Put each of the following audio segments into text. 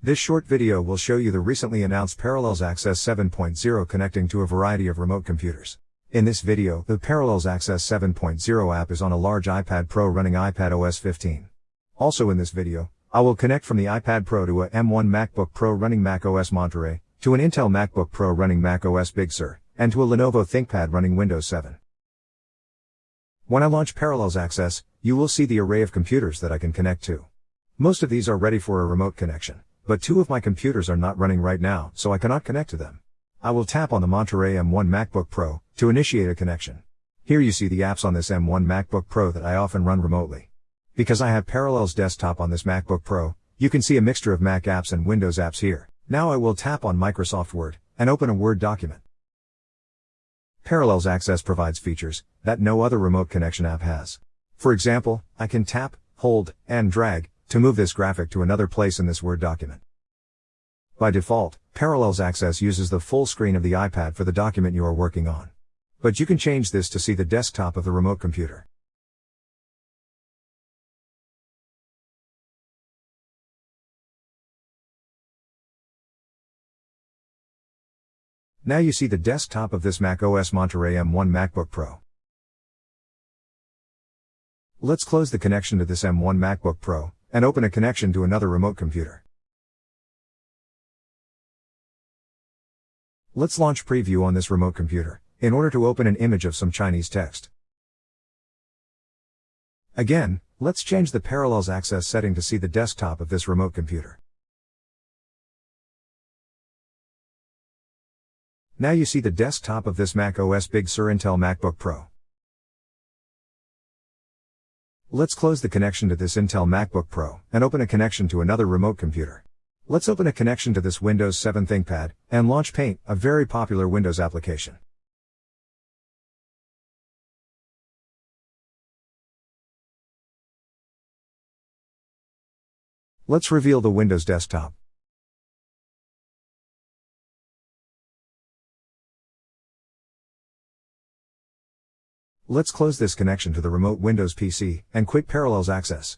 This short video will show you the recently announced Parallels Access 7.0 connecting to a variety of remote computers. In this video, the Parallels Access 7.0 app is on a large iPad Pro running iPad OS 15. Also in this video, I will connect from the iPad Pro to a M1 MacBook Pro running Mac OS Monterey, to an Intel MacBook Pro running Mac OS Big Sur, and to a Lenovo ThinkPad running Windows 7. When I launch Parallels Access, you will see the array of computers that I can connect to. Most of these are ready for a remote connection. But two of my computers are not running right now, so I cannot connect to them. I will tap on the Monterey M1 MacBook Pro to initiate a connection. Here you see the apps on this M1 MacBook Pro that I often run remotely. Because I have Parallels Desktop on this MacBook Pro, you can see a mixture of Mac apps and Windows apps here. Now I will tap on Microsoft Word and open a Word document. Parallels Access provides features that no other remote connection app has. For example, I can tap, hold, and drag to move this graphic to another place in this Word document. By default, Parallels Access uses the full screen of the iPad for the document you are working on. But you can change this to see the desktop of the remote computer. Now you see the desktop of this Mac OS Monterey M1 MacBook Pro. Let's close the connection to this M1 MacBook Pro, and open a connection to another remote computer. Let's launch preview on this remote computer, in order to open an image of some Chinese text. Again, let's change the Parallels Access setting to see the desktop of this remote computer. Now you see the desktop of this Mac OS Big Sur Intel MacBook Pro. Let's close the connection to this Intel MacBook Pro and open a connection to another remote computer. Let's open a connection to this Windows 7 ThinkPad and launch Paint, a very popular Windows application. Let's reveal the Windows desktop. Let's close this connection to the remote Windows PC and quit Parallels Access.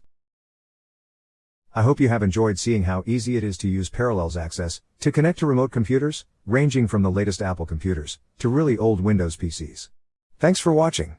I hope you have enjoyed seeing how easy it is to use Parallels Access to connect to remote computers, ranging from the latest Apple computers to really old Windows PCs. Thanks for watching.